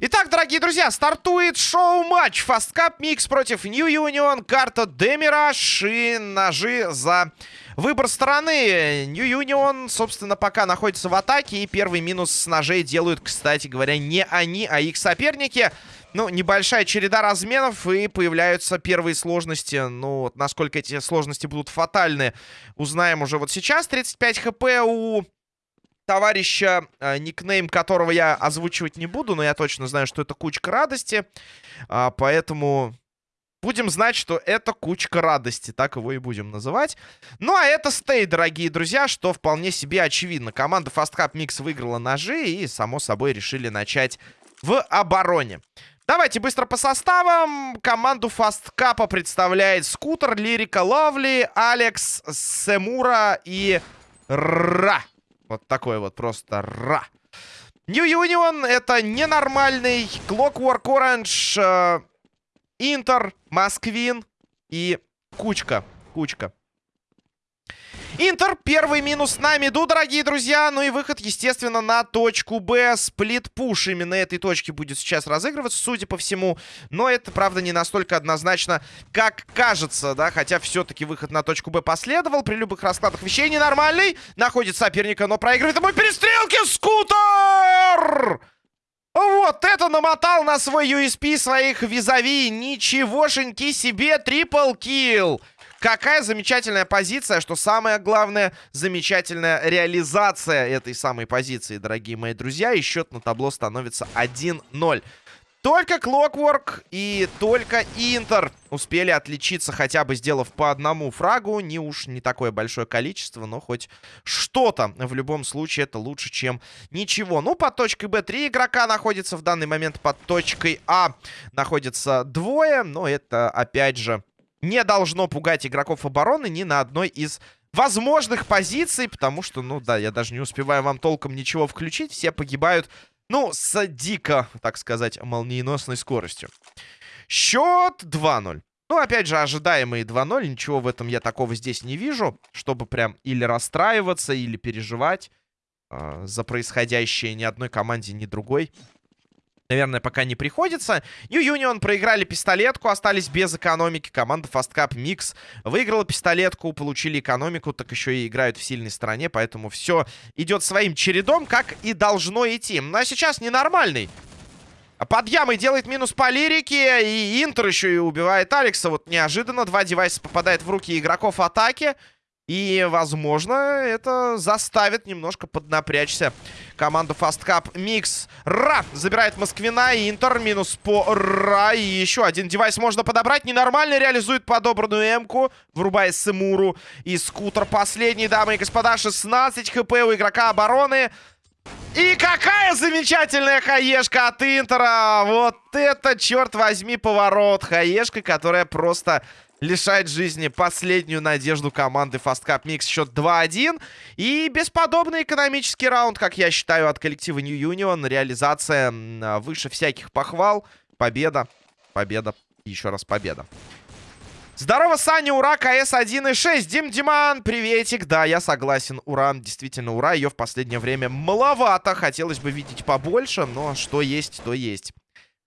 Итак, дорогие друзья, стартует шоу-матч Fast Cup Mix против New Union, карта Демираж и ножи за выбор стороны. New Union, собственно, пока находится в атаке, и первый минус с ножей делают, кстати говоря, не они, а их соперники. Ну, небольшая череда разменов, и появляются первые сложности. Ну, вот насколько эти сложности будут фатальны, узнаем уже вот сейчас. 35 хп у товарища, э, никнейм которого я озвучивать не буду, но я точно знаю, что это кучка радости. А, поэтому будем знать, что это кучка радости. Так его и будем называть. Ну, а это стей, дорогие друзья, что вполне себе очевидно. Команда Fast Cup Mix выиграла ножи и, само собой, решили начать в обороне. Давайте быстро по составам. Команду Cup представляет Скутер, Лирика Лавли, Алекс, Семура и Ра. Вот такой вот просто ра. New Union это ненормальный Clockwork Orange, Интер, Москвин и Кучка. Кучка. Интер, первый минус на миду, дорогие друзья. Ну и выход, естественно, на точку Б. Сплит-пуш именно этой точки будет сейчас разыгрываться, судя по всему. Но это, правда, не настолько однозначно, как кажется, да. Хотя все-таки выход на точку Б последовал. При любых раскладах вещей ненормальный. Находит соперника, но проигрывает ему перестрелки. Скутер! Вот это намотал на свой USP своих визави. Ничегошеньки себе, трипл килл. Какая замечательная позиция, что самое главное, замечательная реализация этой самой позиции, дорогие мои друзья. И счет на табло становится 1-0. Только Clockwork и только Интер успели отличиться, хотя бы сделав по одному фрагу. Не уж не такое большое количество, но хоть что-то. В любом случае это лучше, чем ничего. Ну, под точкой Б три игрока находится в данный момент. Под точкой А находится двое. Но это, опять же, не должно пугать игроков обороны ни на одной из возможных позиций, потому что, ну да, я даже не успеваю вам толком ничего включить, все погибают, ну, с дико, так сказать, молниеносной скоростью. Счет 2-0. Ну, опять же, ожидаемые 2-0, ничего в этом я такого здесь не вижу, чтобы прям или расстраиваться, или переживать э, за происходящее ни одной команде, ни другой наверное, пока не приходится. New Union проиграли пистолетку, остались без экономики. Команда Fast Cup Mix выиграла пистолетку, получили экономику, так еще и играют в сильной стороне, поэтому все идет своим чередом, как и должно идти. Ну а сейчас ненормальный. Под ямой делает минус по лирике, и Интер еще и убивает Алекса. Вот неожиданно два девайса попадают в руки игроков атаки. И, возможно, это заставит немножко поднапрячься команду Fast Cup. Микс. Ра! Забирает Москвина. Интер минус по Ра. И еще один девайс можно подобрать. Ненормально реализует подобранную М-ку. Врубая Сымуру. И скутер последний, дамы и господа. 16 хп у игрока обороны. И какая замечательная хаешка от Интера! Вот это, черт возьми, поворот. Хаешка, которая просто лишает жизни последнюю надежду команды Fast Cup Mix. Счет 2-1. И бесподобный экономический раунд, как я считаю, от коллектива New Union. Реализация выше всяких похвал. Победа, победа, еще раз победа. Здорово, Саня, ура, КС 1.6. Дим Диман, приветик. Да, я согласен, ура, действительно, ура. Ее в последнее время маловато. Хотелось бы видеть побольше, но что есть, то есть.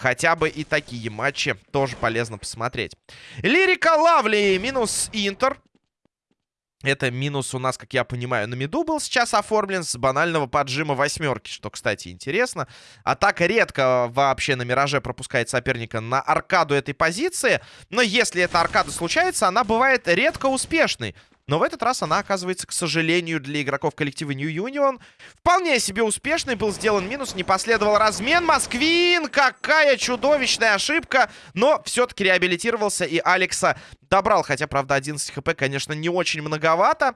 Хотя бы и такие матчи тоже полезно посмотреть. Лирика Лавли минус Интер. Это минус у нас, как я понимаю, на миду был сейчас оформлен с банального поджима восьмерки, что, кстати, интересно. Атака редко вообще на Мираже пропускает соперника на аркаду этой позиции, но если эта аркада случается, она бывает редко успешной. Но в этот раз она оказывается, к сожалению, для игроков коллектива New Union вполне себе успешной. Был сделан минус, не последовал размен. Москвин, какая чудовищная ошибка. Но все-таки реабилитировался и Алекса добрал. Хотя, правда, 11 хп, конечно, не очень многовато.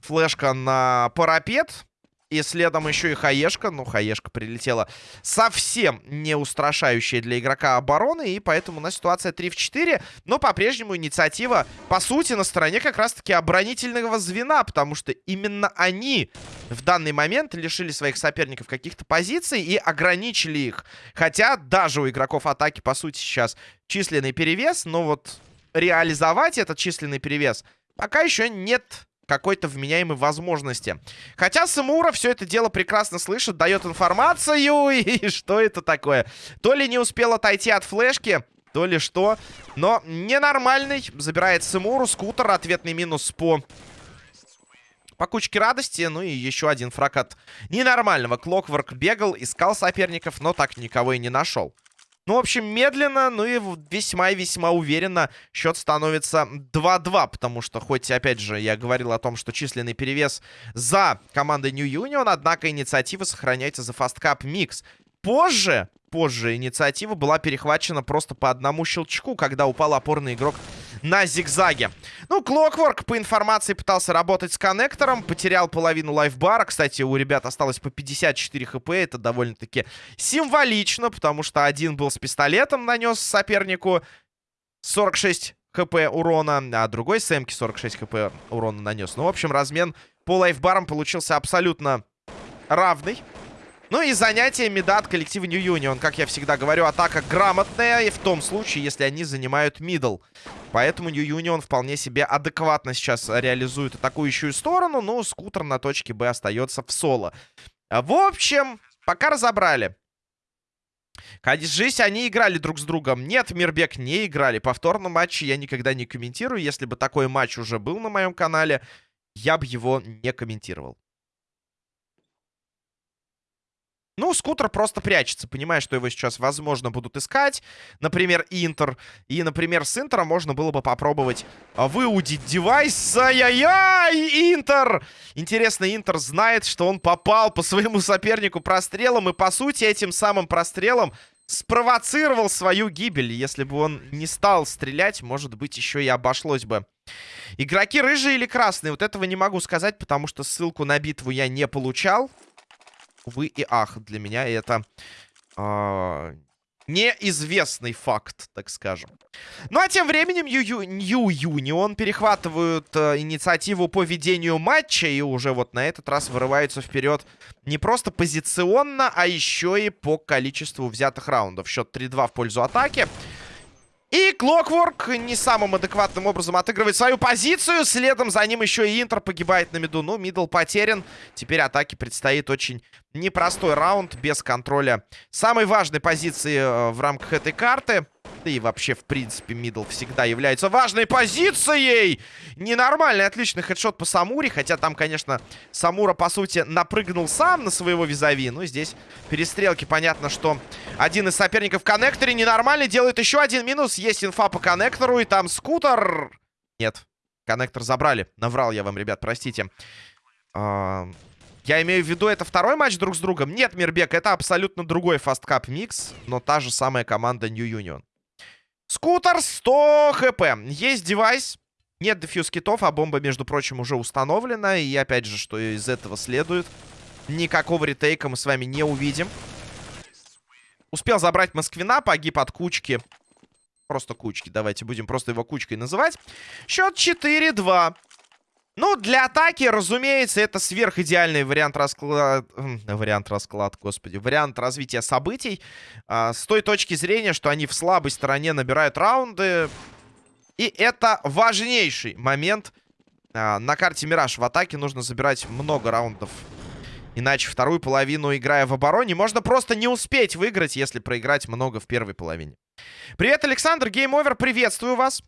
Флешка на парапет. И следом еще и Хаешка. Ну, Хаешка прилетела совсем не устрашающая для игрока обороны. И поэтому у нас ситуация 3 в 4. Но по-прежнему инициатива, по сути, на стороне как раз-таки оборонительного звена. Потому что именно они в данный момент лишили своих соперников каких-то позиций и ограничили их. Хотя даже у игроков атаки, по сути, сейчас численный перевес. Но вот реализовать этот численный перевес пока еще нет какой-то вменяемой возможности. Хотя Самура все это дело прекрасно слышит, дает информацию, и что это такое? То ли не успел отойти от флешки, то ли что. Но ненормальный. Забирает Самуру, скутер, ответный минус по... По кучке радости, ну и еще один фраг от ненормального. Клокворк бегал, искал соперников, но так никого и не нашел. Ну, в общем, медленно, ну и весьма и весьма уверенно счет становится 2-2, потому что, хоть, опять же, я говорил о том, что численный перевес за командой New Union, однако инициатива сохраняется за Fast Cup Mix. Позже, позже инициатива была перехвачена просто по одному щелчку, когда упал опорный игрок на зигзаге. Ну, Клокворк, по информации, пытался работать с коннектором. Потерял половину лайфбара. Кстати, у ребят осталось по 54 хп. Это довольно-таки символично, потому что один был с пистолетом, нанес сопернику 46 хп урона, а другой с эмки 46 хп урона нанес. Ну, в общем, размен по лайфбарам получился абсолютно равный. Ну и занятие медат коллектива New Union. Как я всегда говорю, атака грамотная. И в том случае, если они занимают мидл. Поэтому New Union вполне себе адекватно сейчас реализует атакующую сторону. Но скутер на точке Б остается в соло. В общем, пока разобрали. Кажись, они играли друг с другом. Нет, Мирбек не играли. Повторно матче я никогда не комментирую. Если бы такой матч уже был на моем канале, я бы его не комментировал. Ну, скутер просто прячется, понимая, что его сейчас, возможно, будут искать. Например, Интер. И, например, с Интера можно было бы попробовать а, выудить девайс. Ай-яй-яй! Интер! Интересно, Интер знает, что он попал по своему сопернику прострелом. И, по сути, этим самым прострелом спровоцировал свою гибель. Если бы он не стал стрелять, может быть, еще и обошлось бы. Игроки рыжие или красные? Вот этого не могу сказать, потому что ссылку на битву я не получал увы и ах. Для меня это э, неизвестный факт, так скажем. Ну а тем временем Нью Юнион перехватывают э, инициативу по ведению матча и уже вот на этот раз вырываются вперед не просто позиционно, а еще и по количеству взятых раундов. Счет 3-2 в пользу атаки. И Клокворк не самым адекватным образом отыгрывает свою позицию. Следом за ним еще и Интер погибает на миду. Ну, мидл потерян. Теперь атаке предстоит очень непростой раунд без контроля самой важной позиции э, в рамках этой карты. Да и вообще, в принципе, мидл всегда является важной позицией. Ненормальный, отличный хедшот по Самуре. Хотя там, конечно, Самура, по сути, напрыгнул сам на своего визави. Но здесь перестрелки. Понятно, что один из соперников в коннекторе ненормальный. Делает еще один минус. Есть инфа по коннектору. И там скутер. Нет, коннектор забрали. Наврал я вам, ребят, простите. Я имею в виду, это второй матч друг с другом. Нет, Мирбек, это абсолютно другой FASTCUP mix, но та же самая команда New Union. Скутер 100 хп. Есть девайс. Нет defuse kit ов, а бомба, между прочим, уже установлена. И опять же, что из этого следует. Никакого retake а мы с вами не увидим. Успел забрать Москвина, погиб от кучки. Просто кучки, давайте будем просто его кучкой называть. Счет 4-2. Ну, для атаки, разумеется, это сверхидеальный вариант расклад... Вариант расклад, господи. Вариант развития событий. А, с той точки зрения, что они в слабой стороне набирают раунды. И это важнейший момент. А, на карте Мираж в атаке нужно забирать много раундов. Иначе вторую половину, играя в обороне, можно просто не успеть выиграть, если проиграть много в первой половине. Привет, Александр, Game Over, приветствую вас.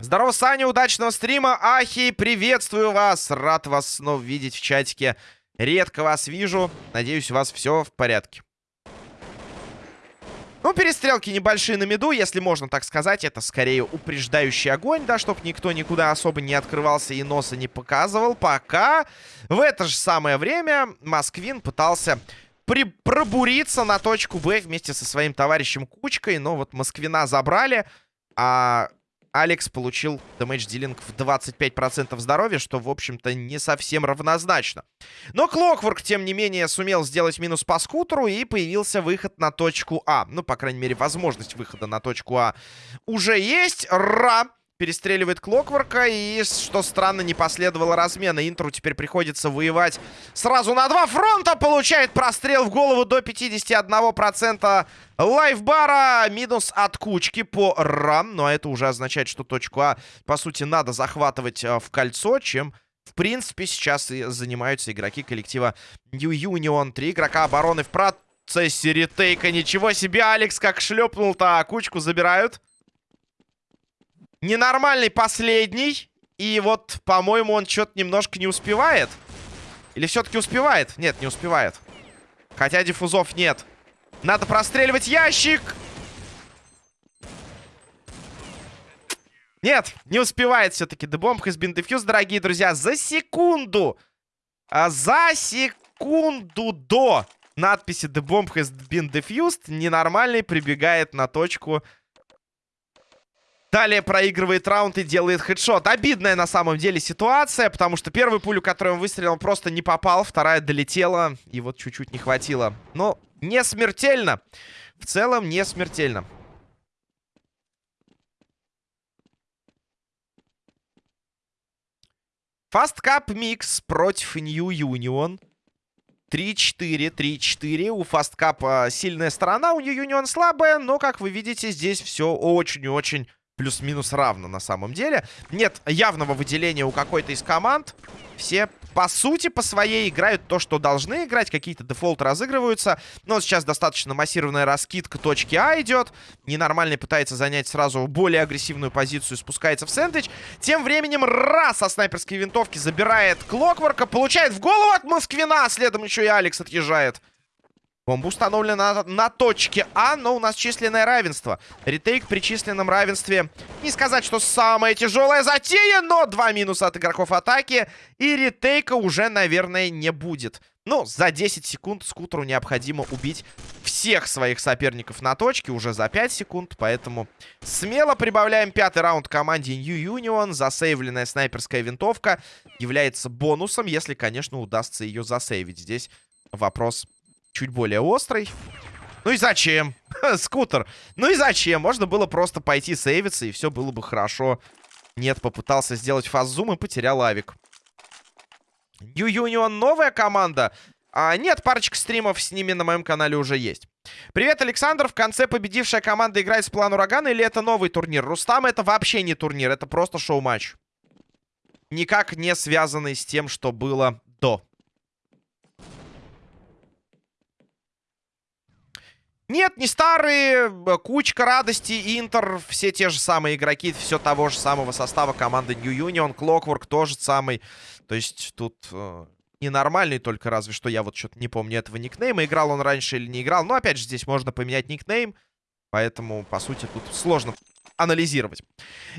Здорово, Саня, удачного стрима. Ахи, приветствую вас. Рад вас снова видеть в чатике. Редко вас вижу. Надеюсь, у вас все в порядке. Ну, перестрелки небольшие на mid у, если можно так сказать. Это скорее упреждающий огонь, да, чтобы никто никуда особо не открывался и носа не показывал. Пока в это же самое время Москвин пытался при пробуриться на точку Б вместе со своим товарищем Кучкой. Но вот Москвина забрали, а Алекс получил дэмэдж-дилинг в 25% здоровья, что, в общем-то, не совсем равнозначно. Но Клокворк, тем не менее, сумел сделать минус по скутеру, и появился выход на точку А. Ну, по крайней мере, возможность выхода на точку А уже есть. Ра! Перестреливает Клокворка. И, что странно, не последовало размена. Интеру теперь приходится воевать сразу на два фронта. Получает прострел в голову до 51% лайфбара. Минус от кучки по рам. Но это уже означает, что точку А, по сути, надо захватывать э, в кольцо, чем... В принципе, сейчас и занимаются игроки коллектива New Union. Три игрока обороны в процессе ретейка. Ничего себе, Алекс как шлепнул-то. Кучку забирают. Ненормальный последний. И вот, по-моему, он что-то немножко не успевает. Или все-таки успевает? Нет, не успевает. Хотя диффузов нет. Надо простреливать ящик. Нет, не успевает все-таки. Has been defused, дорогие друзья. За секунду. А за секунду до надписи has been defused ненормальный прибегает на точку Далее проигрывает раунд и делает хедшот. Обидная на самом деле ситуация, потому что первую пулю, которую он выстрелил, просто не попал. Вторая долетела, и вот чуть-чуть не хватило. Но не смертельно. В целом не смертельно. Fast Cup Mix против New Union. 3-4, 3-4. У Fast Cup сильная сторона, у New Union слабая. Но, как вы видите, здесь все очень-очень плюс-минус равно на самом деле. Нет явного выделения у какой-то из команд. Все, по сути, по своей играют то, что должны играть. Какие-то дефолты разыгрываются. Но сейчас достаточно массированная раскидка точки А идет. Ненормальный пытается занять сразу более агрессивную позицию. Спускается в сэндвич. Тем временем раз со снайперской винтовки забирает Клокворка. Получает в голову от Москвина. Следом еще и Алекс отъезжает. Бомба установлена на, точке А, но у нас численное равенство. Ретейк при численном равенстве. Не сказать, что самая тяжелая затея, но два минуса от игроков атаки. И ретейка уже, наверное, не будет. Ну, за 10 секунд скутеру необходимо убить всех своих соперников на точке. Уже за 5 секунд, поэтому смело прибавляем пятый раунд команде New Union. Засейвленная снайперская винтовка является бонусом, если, конечно, удастся ее засейвить. Здесь вопрос чуть более острый. Ну и зачем? Скутер. Ну и зачем? Можно было просто пойти сейвиться, и все было бы хорошо. Нет, попытался сделать фаззум и потерял авик. New Union новая команда. А, нет, парочка стримов с ними на моем канале уже есть. Привет, Александр. В конце победившая команда играет с план урагана или это новый турнир? Рустам это вообще не турнир, это просто шоу-матч. Никак не связанный с тем, что было до. Нет, не старые. Кучка радости, Интер, все те же самые игроки, все того же самого состава команды New Union, Clockwork тоже самый. То есть тут э, ненормальный, только разве что я вот что-то не помню этого никнейма. Играл он раньше или не играл. Но опять же, здесь можно поменять никнейм. Поэтому, по сути, тут сложно анализировать.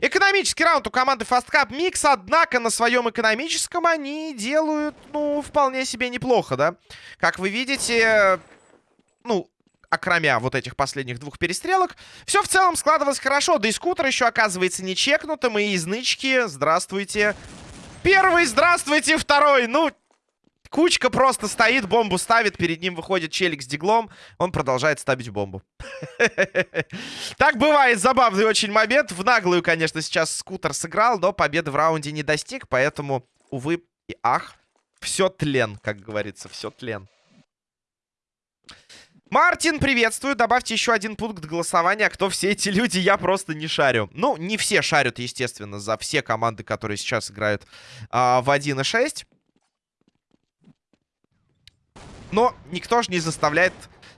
Экономический раунд у команды Fast Cup Mix, однако на своем экономическом они делают, ну, вполне себе неплохо, да? Как вы видите, ну, окромя вот этих последних двух перестрелок. Все в целом складывалось хорошо. Да и скутер еще оказывается не чекнутым. И из нычки, здравствуйте. Первый, здравствуйте, второй. Ну, Кучка просто стоит, бомбу ставит, перед ним выходит челик с диглом, он продолжает ставить бомбу. Так бывает, забавный очень момент. В наглую, конечно, сейчас скутер сыграл, но победы в раунде не достиг, поэтому, увы и ах, все тлен, как говорится, все тлен. Мартин, приветствую. Добавьте еще один пункт голосования. Кто все эти люди, я просто не шарю. Ну, не все шарят, естественно, за все команды, которые сейчас играют а, в 1.6. Но никто же не заставляет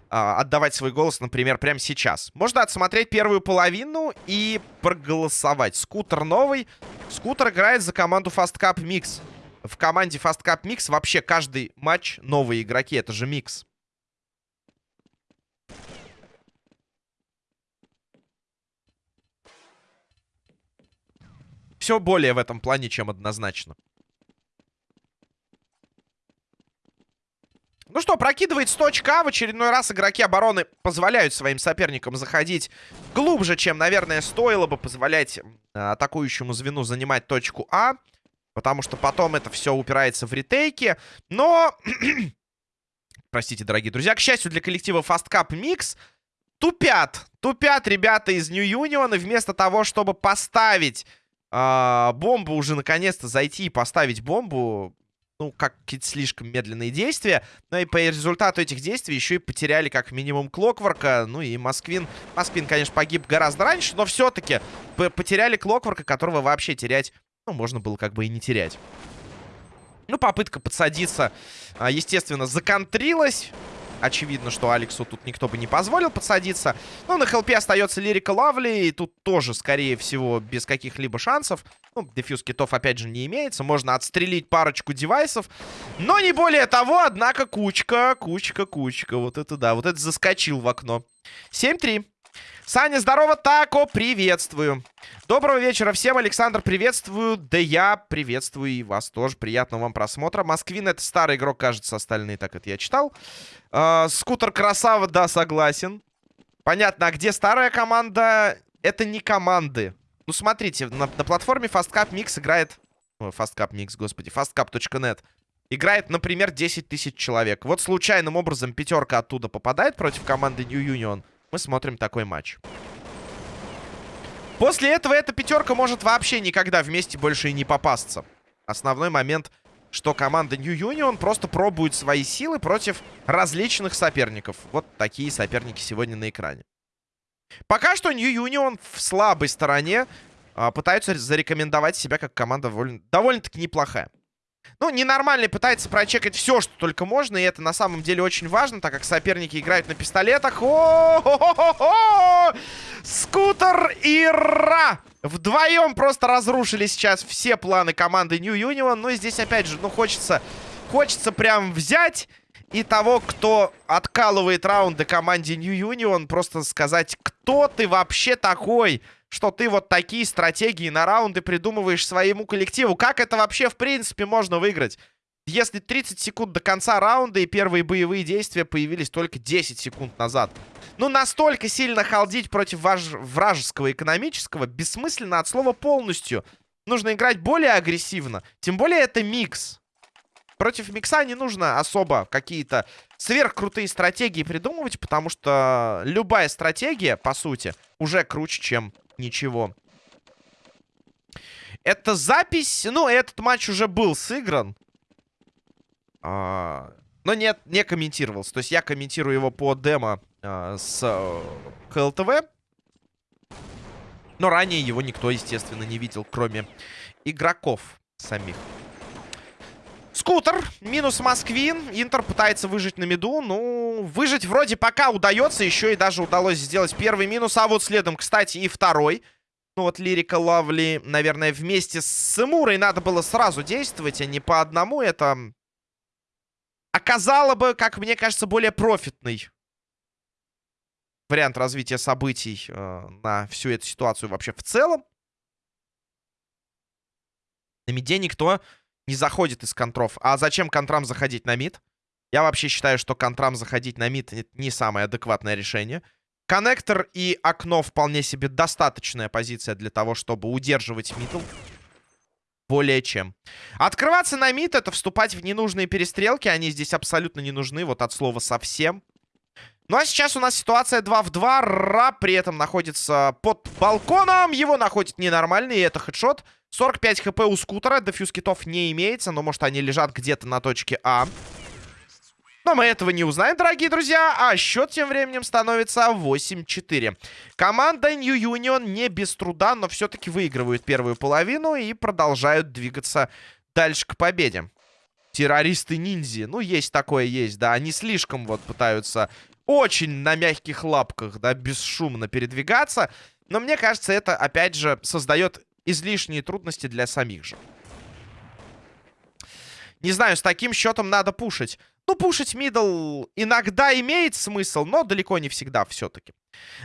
а, отдавать свой голос, например, прямо сейчас. Можно отсмотреть первую половину и проголосовать. Скутер новый. Скутер играет за команду Fast Cup Mix. В команде Fast Cup Mix вообще каждый матч новые игроки. Это же микс. Все более в этом плане, чем однозначно. Ну что, прокидывает 100 очка. В очередной раз игроки обороны позволяют своим соперникам заходить глубже, чем, наверное, стоило бы позволять атакующему звену занимать точку А. Потому что потом это все упирается в ретейки. Но... Простите, дорогие друзья. К счастью для коллектива Fast Cup Mix, тупят. Тупят ребята из New Union. И вместо того, чтобы поставить а, бомбу уже наконец-то зайти и поставить бомбу, ну, как какие-то слишком медленные действия. Но и по результату этих действий еще и потеряли как минимум Клокворка. Ну и Москвин. Москвин, конечно, погиб гораздо раньше, но все-таки потеряли Клокворка, которого вообще терять, ну, можно было как бы и не терять. Ну, попытка подсадиться, а, естественно, законтрилась. Очевидно, что Алексу тут никто бы не позволил подсадиться. Ну, на хелпе остается Лирика Лавли. И тут тоже, скорее всего, без каких-либо шансов. Ну, дефьюз китов, опять же, не имеется. Можно отстрелить парочку девайсов. Но не более того, однако, кучка, кучка, кучка. Вот это да, вот это заскочил в окно. 7-3. Саня, здорово, Тако, приветствую. Доброго вечера всем, Александр, приветствую. Да я приветствую и вас тоже. Приятного вам просмотра. Москвин это старый игрок, кажется, остальные так это я читал. Э, скутер красава, да, согласен. Понятно, а где старая команда? Это не команды. Ну, смотрите, на, на платформе FastCap Mix играет... О, FastCap Mix, господи, fastcap.net. Играет, например, 10 тысяч человек. Вот случайным образом пятерка оттуда попадает против команды New Union мы смотрим такой матч. После этого эта пятерка может вообще никогда вместе больше и не попасться. Основной момент, что команда New Union просто пробует свои силы против различных соперников. Вот такие соперники сегодня на экране. Пока что New Union в слабой стороне а, пытаются зарекомендовать себя как команда довольно-таки неплохая. Ну, ненормальный пытается прочекать все, что только можно. И это на самом деле очень важно, так как соперники играют на пистолетах. О -хо -хо -хо Скутер и Ра! Вдвоем просто разрушили сейчас все планы команды New Union. Но здесь, опять же, ну, хочется... Хочется прям взять и того, кто откалывает раунды команде New Union, просто сказать, кто ты вообще такой? Что ты вот такие стратегии на раунды придумываешь своему коллективу. Как это вообще, в принципе, можно выиграть? Если 30 секунд до конца раунда и первые боевые действия появились только 10 секунд назад. Ну, настолько сильно халдить против важ... вражеского экономического бессмысленно от слова полностью. Нужно играть более агрессивно. Тем более это микс. Против микса не нужно особо какие-то сверхкрутые стратегии придумывать, потому что любая стратегия, по сути, уже круче, чем ничего. Это запись... Ну, этот матч уже был сыгран. А, но нет, не комментировался. То есть я комментирую его по демо а, с а, ХЛТВ. Но ранее его никто, естественно, не видел, кроме игроков самих. Скутер, минус Москвин. Интер пытается выжить на миду. Ну, выжить вроде пока удается. Еще и даже удалось сделать первый минус. А вот следом, кстати, и второй. Ну вот Лирика Лавли, наверное, вместе с Эмурой надо было сразу действовать, а не по одному. Это оказало бы, как мне кажется, более профитный вариант развития событий э, на всю эту ситуацию вообще в целом. На миде никто не заходит из контров. А зачем контрам заходить на мид? Я вообще считаю, что контрам заходить на мид не самое адекватное решение. Коннектор и окно вполне себе достаточная позиция для того, чтобы удерживать мидл. Более чем. Открываться на мид — это вступать в ненужные перестрелки. Они здесь абсолютно не нужны, вот от слова совсем. Ну а сейчас у нас ситуация 2 в 2. Ра при этом находится под балконом. Его находит ненормальный, и это хедшот. 45 хп у скутера. Дефьюз китов не имеется, но может они лежат где-то на точке А. Но мы этого не узнаем, дорогие друзья. А счет тем временем становится 8-4. Команда New Union не без труда, но все-таки выигрывают первую половину и продолжают двигаться дальше к победе. Террористы-ниндзи. Ну, есть такое, есть, да. Они слишком вот пытаются очень на мягких лапках, да, бесшумно передвигаться. Но мне кажется, это, опять же, создает излишние трудности для самих же. Не знаю, с таким счетом надо пушить. Ну, пушить мидл иногда имеет смысл, но далеко не всегда все-таки.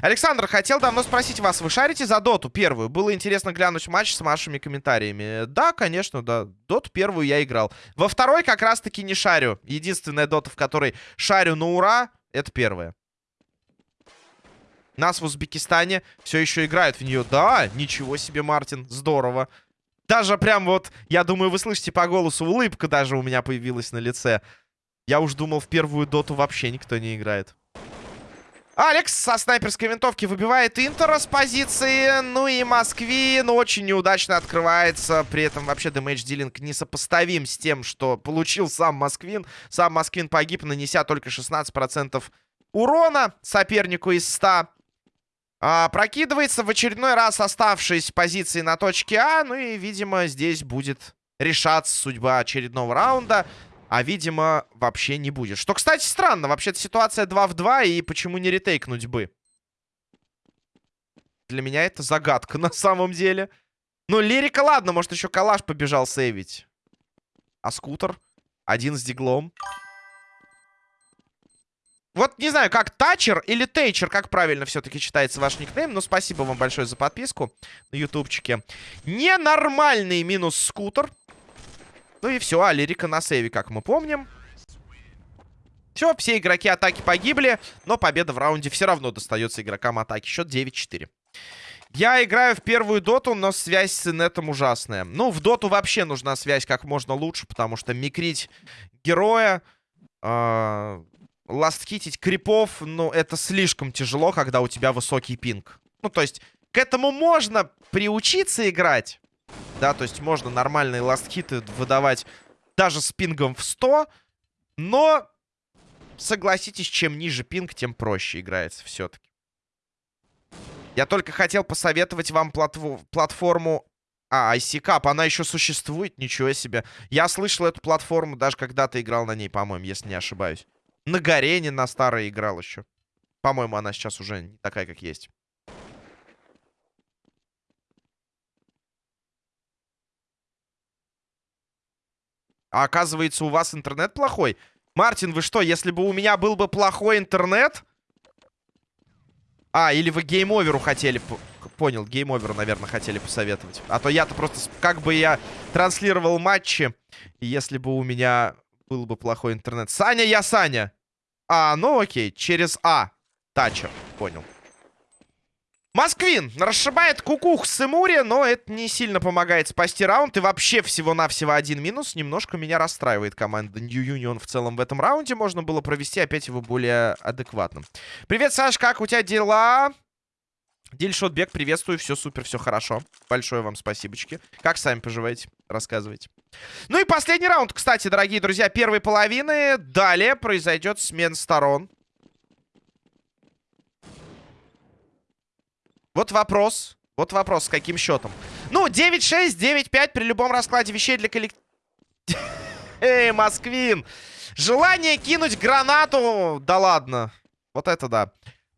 Александр, хотел давно спросить вас, вы шарите за доту первую? Было интересно глянуть матч с вашими комментариями. Да, конечно, да. Доту первую я играл. Во второй как раз-таки не шарю. Единственная дота, в которой шарю на ура, это первая. Нас в Узбекистане все еще играют в нее. Да, ничего себе, Мартин, здорово. Даже прям вот, я думаю, вы слышите по голосу, улыбка даже у меня появилась на лице. Я уж думал, в первую доту вообще никто не играет. Алекс со снайперской винтовки выбивает Интера с позиции. Ну и Москвин очень неудачно открывается. При этом вообще дэмэдж дилинг несопоставим с тем, что получил сам Москвин. Сам Москвин погиб, нанеся только 16% урона сопернику из 100. А, прокидывается в очередной раз оставшись позиции на точке А. Ну и, видимо, здесь будет решаться судьба очередного раунда. А, видимо, вообще не будет. Что, кстати, странно. Вообще-то ситуация 2 в 2, и почему не ретейкнуть бы? Для меня это загадка на самом деле. Ну, лирика, ладно, может, еще калаш побежал сейвить. А скутер? Один с диглом. Вот не знаю, как Тачер или Тейчер, как правильно все-таки читается ваш никнейм. Но спасибо вам большое за подписку на ютубчике. Ненормальный минус скутер. Ну и все, а лирика на сейве, как мы помним. Все, все игроки атаки погибли, но победа в раунде все равно достается игрокам атаки. Счет 9-4. Я играю в первую доту, но связь с инетом ужасная. Ну, в доту вообще нужна связь как можно лучше, потому что микрить героя, э, ласткитить крипов, ну, это слишком тяжело, когда у тебя высокий пинг. Ну, то есть, к этому можно приучиться играть, да, то есть можно нормальные ласткиты выдавать даже с пингом в 100. Но, согласитесь, чем ниже пинг, тем проще играется все-таки. Я только хотел посоветовать вам платфо платформу... А, IC она еще существует? Ничего себе. Я слышал эту платформу, даже когда-то играл на ней, по-моему, если не ошибаюсь. На Гарене на старой играл еще. По-моему, она сейчас уже не такая, как есть. А оказывается, у вас интернет плохой? Мартин, вы что, если бы у меня был бы плохой интернет... А, или вы Game Over у хотели... Понял, Game Over у, наверное, хотели посоветовать. А то я-то просто... Как бы я транслировал матчи, если бы у меня был бы плохой интернет. Саня, я Саня. А, ну окей, через А. Тачер, понял. Москвин расшибает кукух с Эмури, но это не сильно помогает спасти раунд. И вообще всего-навсего один минус. Немножко меня расстраивает команда New Union в целом в этом раунде. Можно было провести опять его более адекватным. Привет, Саш, как у тебя дела? Дильшотбек, приветствую, все супер, все хорошо. Большое вам спасибочки. Как сами поживаете? Рассказывайте. Ну и последний раунд, кстати, дорогие друзья, первой половины. Далее произойдет смена сторон. Вот вопрос. Вот вопрос, с каким счетом. Ну, 9-6, 9-5 при любом раскладе вещей для коллектива. Эй, Москвин! Желание кинуть гранату... Да ладно. Вот это да.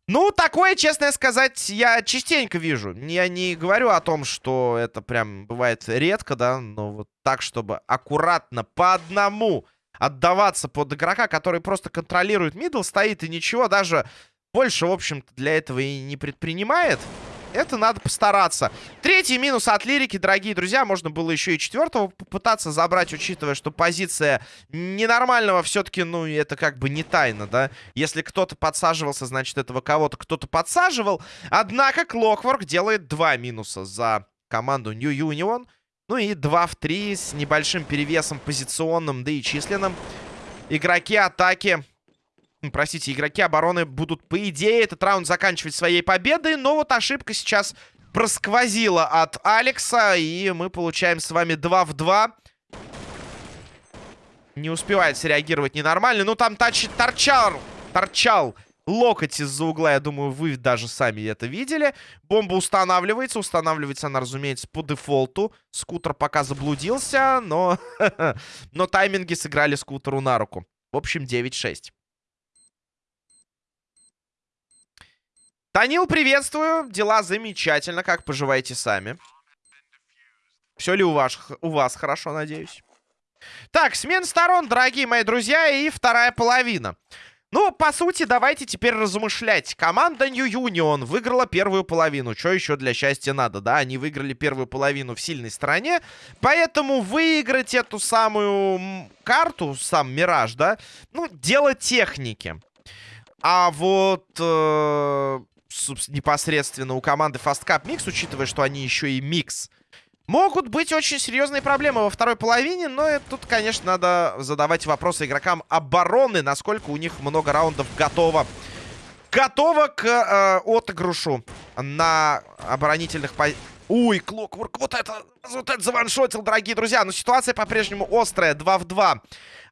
Ну, такое, честно сказать, я частенько вижу. Я не говорю о том, что это прям бывает редко, да, но вот так, чтобы аккуратно по одному отдаваться под игрока, который просто контролирует мидл, стоит и ничего, даже больше, в общем-то, для этого и не предпринимает. Это надо постараться. Третий минус от лирики, дорогие друзья. Можно было еще и четвертого попытаться забрать, учитывая, что позиция ненормального все-таки, ну, это как бы не тайна, да. Если кто-то подсаживался, значит, этого кого-то кто-то подсаживал. Однако Клокворк делает два минуса за команду New Union. Ну и 2 в 3 с небольшим перевесом позиционным, да и численным. Игроки атаки простите, игроки обороны будут, по идее, этот раунд заканчивать своей победой. Но вот ошибка сейчас просквозила от Алекса. И мы получаем с вами 2 в 2. Не успевает среагировать ненормально. Ну, там тач... торчал, торчал локоть из-за угла. Я думаю, вы даже сами это видели. Бомба устанавливается. Устанавливается она, разумеется, по дефолту. Скутер пока заблудился, но... но тайминги сыграли скутеру на руку. В общем, 9-6. Танил, приветствую. Дела замечательно. Как поживаете сами? Все ли у вас, у вас хорошо, надеюсь? Так, смен сторон, дорогие мои друзья, и вторая половина. Ну, по сути, давайте теперь размышлять. Команда New Union выиграла первую половину. Что еще для счастья надо, да? Они выиграли первую половину в сильной стороне. Поэтому выиграть эту самую карту, сам Мираж, да? Ну, дело техники. А вот... Э непосредственно у команды Fast Cup Mix, учитывая, что они еще и микс, могут быть очень серьезные проблемы во второй половине, но тут, конечно, надо задавать вопросы игрокам обороны, насколько у них много раундов готово готова к э, отыгрышу на оборонительных позициях. Уй, Клокворк, вот это, вот это заваншотил, дорогие друзья. Но ситуация по-прежнему острая, 2 в 2.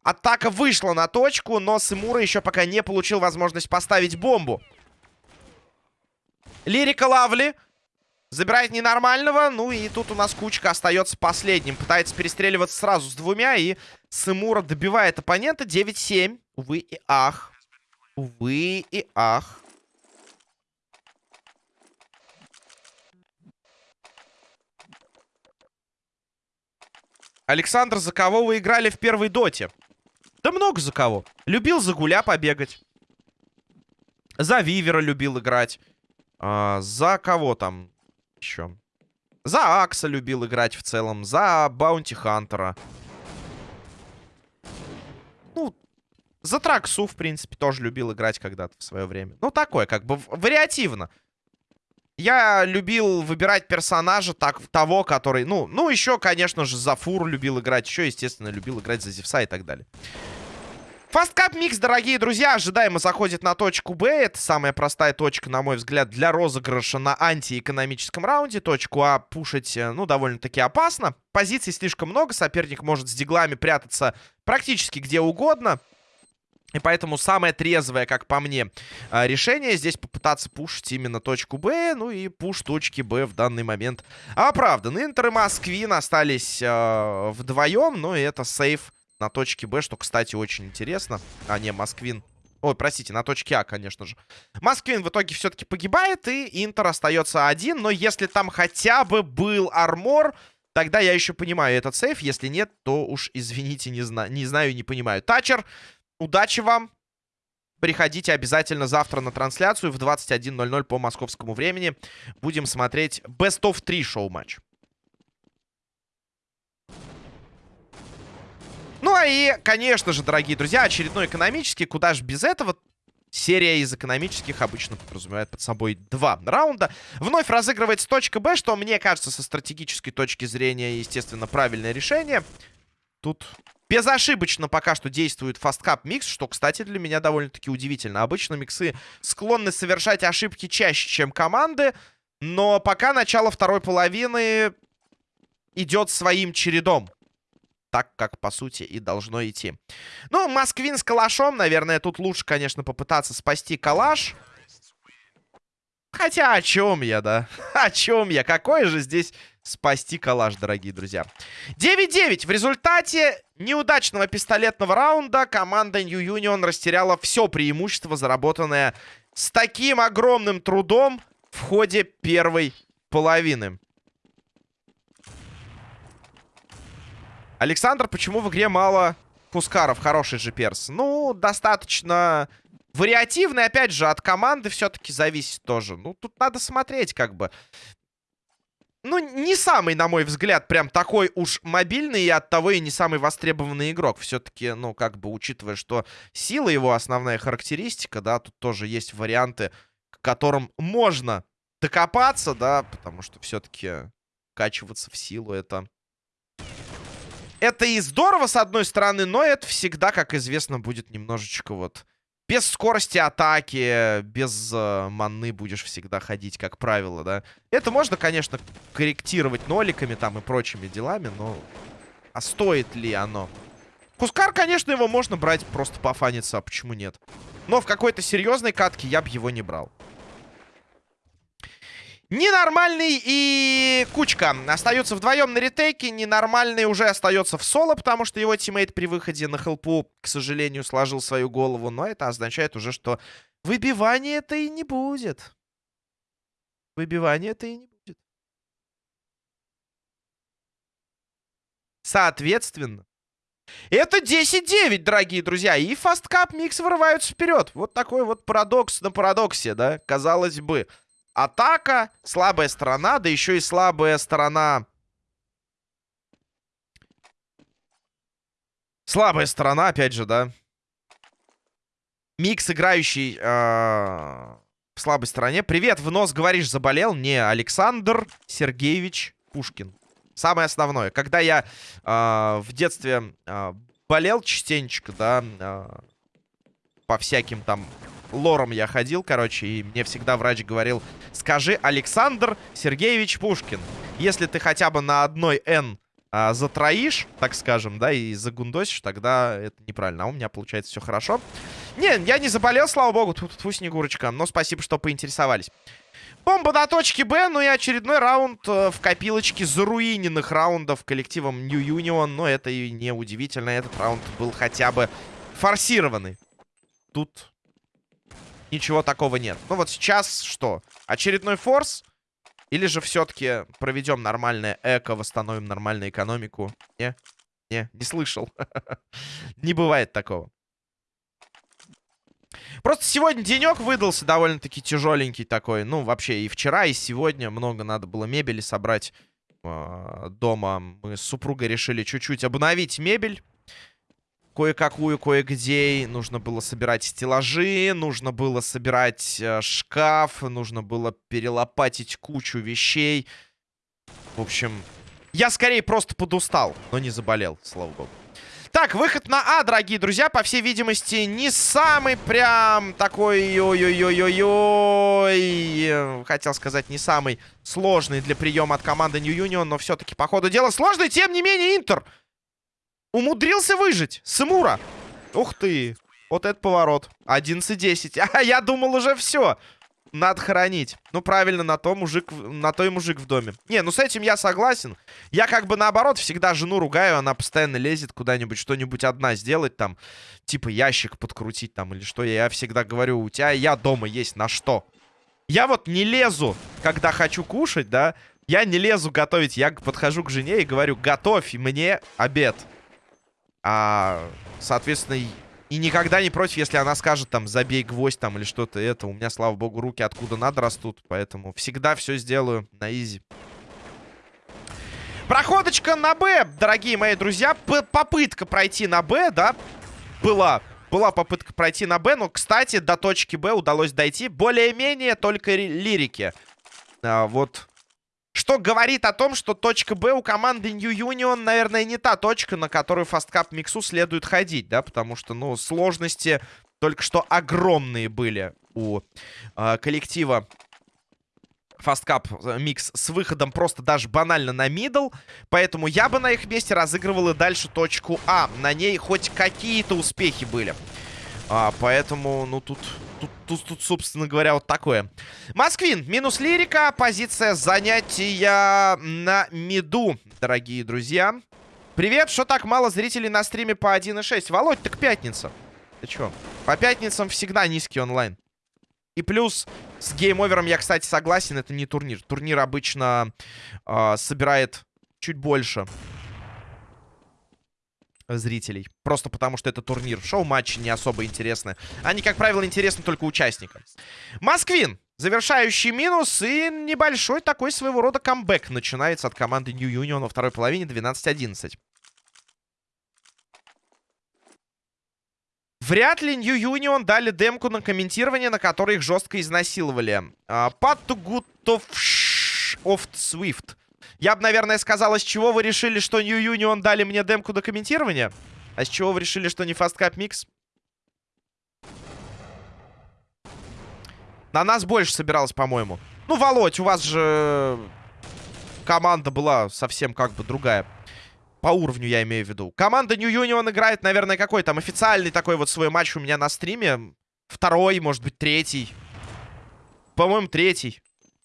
Атака вышла на точку, но Симура еще пока не получил возможность поставить бомбу. Лирика Лавли забирает ненормального. Ну и тут у нас Кучка остается последним. Пытается перестреливаться сразу с двумя. И Симура добивает оппонента 9-7. Увы и ах. Увы и ах. Александр, за кого вы играли в первой доте? Да много за кого. Любил за гуля побегать. За Вивера любил играть. А, за кого там еще? За Акса любил играть в целом. За Баунти Хантера. Ну, за Траксу, в принципе, тоже любил играть когда-то в свое время. Ну, такое, как бы, вариативно. Я любил выбирать персонажа так, того, который... Ну, ну, еще, конечно же, за Фур любил играть. Еще, естественно, любил играть за Зевса и так далее. Фасткап микс, дорогие друзья, ожидаемо заходит на точку Б. Это самая простая точка, на мой взгляд, для розыгрыша на антиэкономическом раунде. Точку А пушить, э, ну, довольно-таки опасно. Позиций слишком много, соперник может с диглами прятаться практически где угодно. И поэтому самое трезвое, как по мне, а, решение здесь попытаться пушить именно точку Б. Ну и пуш точки Б в данный момент оправдан. Интер и Москвин остались э, вдвоем. Ну и это сейф на точке Б, что, кстати, очень интересно. А, не, Москвин. Ой, простите, на точке А, конечно же. Москвин в итоге все-таки погибает, и Интер остается один. Но если там хотя бы был армор, тогда я еще понимаю этот сейф. Если нет, то уж, извините, не, зна не знаю, не понимаю. Тачер Удачи вам. Приходите обязательно завтра на трансляцию в 21.00 по московскому времени. Будем смотреть Best of 3 шоу-матч. Ну а и, конечно же, дорогие друзья, очередной экономический. Куда же без этого? Серия из экономических обычно подразумевает под собой два раунда. Вновь разыгрывается точка Б, что, мне кажется, со стратегической точки зрения, естественно, правильное решение. Тут Безошибочно пока что действует фасткап микс, что, кстати, для меня довольно-таки удивительно. Обычно миксы склонны совершать ошибки чаще, чем команды, но пока начало второй половины идет своим чередом. Так, как, по сути, и должно идти. Ну, Москвин с калашом, наверное, тут лучше, конечно, попытаться спасти калаш. Хотя о чем я, да? О чем я? Какой же здесь спасти калаш, дорогие друзья? 9-9. В результате неудачного пистолетного раунда команда New Union растеряла все преимущество, заработанное с таким огромным трудом в ходе первой половины. Александр, почему в игре мало пускаров? Хороший же перс. Ну, достаточно Вариативный, опять же, от команды все-таки зависит тоже. Ну, тут надо смотреть, как бы. Ну, не самый, на мой взгляд, прям такой уж мобильный и от того и не самый востребованный игрок. Все-таки, ну, как бы, учитывая, что сила его основная характеристика, да, тут тоже есть варианты, к которым можно докопаться, да, потому что все-таки качиваться в силу это... Это и здорово, с одной стороны, но это всегда, как известно, будет немножечко вот без скорости атаки, без э, маны будешь всегда ходить, как правило, да. Это можно, конечно, корректировать ноликами там и прочими делами, но... А стоит ли оно? Кускар, конечно, его можно брать просто пофаниться, а почему нет? Но в какой-то серьезной катке я бы его не брал. Ненормальный и Кучка остаются вдвоем на ретейке. Ненормальный уже остается в соло, потому что его тиммейт при выходе на хелпу, к сожалению, сложил свою голову. Но это означает уже, что выбивания-то и не будет. Выбивания-то и не будет. Соответственно, это 10-9, дорогие друзья. И Fastcup Mix вырываются вперед. Вот такой вот парадокс на парадоксе, да, казалось бы. Атака, слабая сторона, да еще и слабая сторона... Слабая сторона, опять же, да. Микс, играющий э, в слабой стороне. Привет, в нос, говоришь, заболел? Не, Александр Сергеевич Пушкин. Самое основное. Когда я э, в детстве э, болел частенечко, да, э, по всяким там лором я ходил, короче, и мне всегда врач говорил, скажи Александр Сергеевич Пушкин. Если ты хотя бы на одной «Н» а, затроишь, так скажем, да, и загундосишь, тогда это неправильно. А у меня получается все хорошо. Не, я не заболел, слава богу, тут, тут Снегурочка. Но спасибо, что поинтересовались. Бомба на точке Б, ну и очередной раунд э, в копилочке заруиненных раундов коллективом New Union. Но это и не удивительно, этот раунд был хотя бы форсированный. Тут ничего такого нет. Ну вот сейчас что? Очередной форс? Или же все-таки проведем нормальное эко, восстановим нормальную экономику? Не? Не, не слышал. Не бывает такого. Просто сегодня денек выдался довольно-таки тяжеленький такой. Ну, вообще и вчера, и сегодня много надо было мебели собрать э, дома. Мы с супругой решили чуть-чуть обновить мебель. Кое-какую, кое-где. Нужно было собирать стеллажи, нужно было собирать э, шкаф, нужно было перелопатить кучу вещей. В общем, я скорее просто подустал, но не заболел, слава богу. Так, выход на А, дорогие друзья, по всей видимости, не самый прям такой... Ой-ой-ой-ой-ой. Хотел сказать, не самый сложный для приема от команды New Union, но все-таки, по ходу дела, сложный. Тем не менее, Интер умудрился выжить. Сымура. Ух ты. Вот это поворот. 11-10. А я думал уже все надо хоронить. Ну, правильно, на то мужик, на то и мужик в доме. Не, ну с этим я согласен. Я как бы наоборот всегда жену ругаю, она постоянно лезет куда-нибудь, что-нибудь одна сделать там, типа ящик подкрутить там или что. Я всегда говорю, у тебя я дома есть на что. Я вот не лезу, когда хочу кушать, да, я не лезу готовить. Я подхожу к жене и говорю, готовь мне обед. А, соответственно, и никогда не против, если она скажет, там, забей гвоздь, там, или что-то это. У меня, слава богу, руки откуда надо растут. Поэтому всегда все сделаю на изи. Проходочка на Б, дорогие мои друзья. П попытка пройти на Б, да, была. Была попытка пройти на Б, но, кстати, до точки Б удалось дойти более-менее только лирики. А, вот что говорит о том, что точка Б у команды New Union, наверное, не та точка, на которую Fastcap Миксу следует ходить, да, потому что, ну, сложности только что огромные были у э, коллектива Fastcup Mix с выходом просто даже банально на middle. Поэтому я бы на их месте разыгрывал и дальше точку А. На ней хоть какие-то успехи были. А, поэтому, ну, тут тут, тут, тут, собственно говоря, вот такое. Москвин, минус лирика, позиция занятия на миду, дорогие друзья. Привет, что так мало зрителей на стриме по 1.6? Володь, так пятница. Ты чё? По пятницам всегда низкий онлайн. И плюс с гейм-овером я, кстати, согласен, это не турнир. Турнир обычно э, собирает чуть больше зрителей. Просто потому, что это турнир. Шоу-матчи не особо интересны. Они, как правило, интересны только участникам. Москвин. Завершающий минус и небольшой такой своего рода камбэк начинается от команды New Union во второй половине 12-11. Вряд ли New Union дали демку на комментирование, на которой их жестко изнасиловали. Good of, of Swift. Я бы, наверное, сказал, с чего вы решили, что New Union дали мне демку до комментирования? А с чего вы решили, что не Fast Cup Mix? На нас больше собиралось, по-моему. Ну, Володь, у вас же команда была совсем как бы другая. По уровню я имею в виду. Команда New Union играет, наверное, какой там официальный такой вот свой матч у меня на стриме. Второй, может быть, третий. По-моему, третий.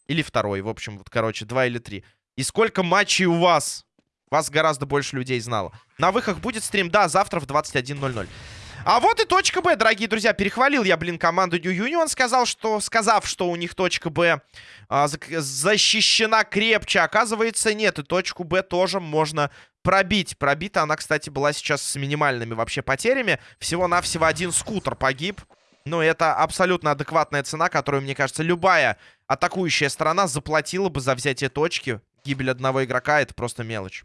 Или второй, в общем, вот, короче, два или три. И сколько матчей у вас? Вас гораздо больше людей знало. На выхах будет стрим, да, завтра в 21.00. А вот и точка Б, дорогие друзья. Перехвалил я, блин, команду New Union. Сказал, что, сказав, что у них точка Б а, защищена крепче. Оказывается, нет. И точку Б тоже можно пробить. Пробита она, кстати, была сейчас с минимальными вообще потерями. Всего-навсего один скутер погиб. Но это абсолютно адекватная цена, которую, мне кажется, любая атакующая сторона заплатила бы за взятие точки гибель одного игрока это просто мелочь.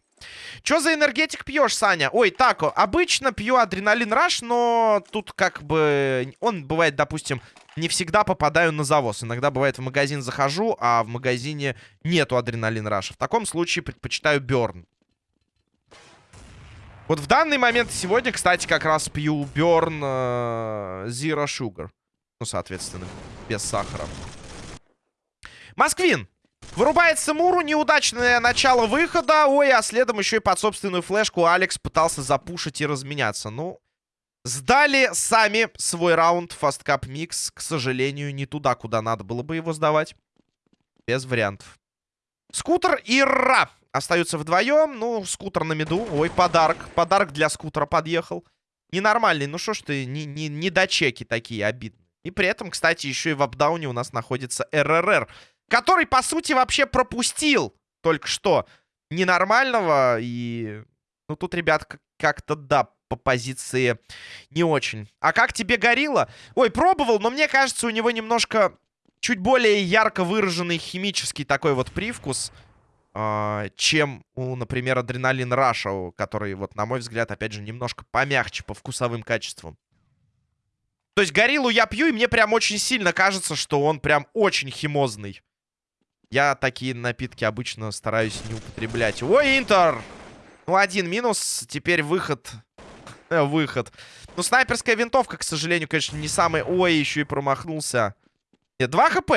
Что за энергетик пьешь, Саня? Ой, так, обычно пью адреналин раш, но тут как бы... Он бывает, допустим, не всегда попадаю на завоз. Иногда бывает в магазин захожу, а в магазине нету адреналин раша. В таком случае предпочитаю Берн. Вот в данный момент сегодня, кстати, как раз пью Берн э, Zero Sugar. Ну, соответственно, без сахара. Москвин. Вырубает Симуру, неудачное начало выхода. Ой, а следом еще и под собственную флешку Алекс пытался запушить и разменяться. Ну, сдали сами свой раунд Cup Mix. К сожалению, не туда, куда надо было бы его сдавать. Без вариантов. Скутер и Ра остаются вдвоем. Ну, скутер на меду. Ой, подарок. Подарок для скутера подъехал. Ненормальный. Ну, что ж ты, не, не, не дочеки такие обидные. И при этом, кстати, еще и в апдауне у нас находится РРР который, по сути, вообще пропустил только что ненормального. И, ну, тут, ребят, как-то, да, по позиции не очень. А как тебе горилла? Ой, пробовал, но мне кажется, у него немножко чуть более ярко выраженный химический такой вот привкус, э, чем у, например, Адреналин Раша, который, вот, на мой взгляд, опять же, немножко помягче по вкусовым качествам. То есть гориллу я пью, и мне прям очень сильно кажется, что он прям очень химозный. Я такие напитки обычно стараюсь не употреблять. Ой, Интер! Ну, один минус. Теперь выход. выход. Ну, снайперская винтовка, к сожалению, конечно, не самый... Ой, еще и промахнулся. Нет, 2 хп.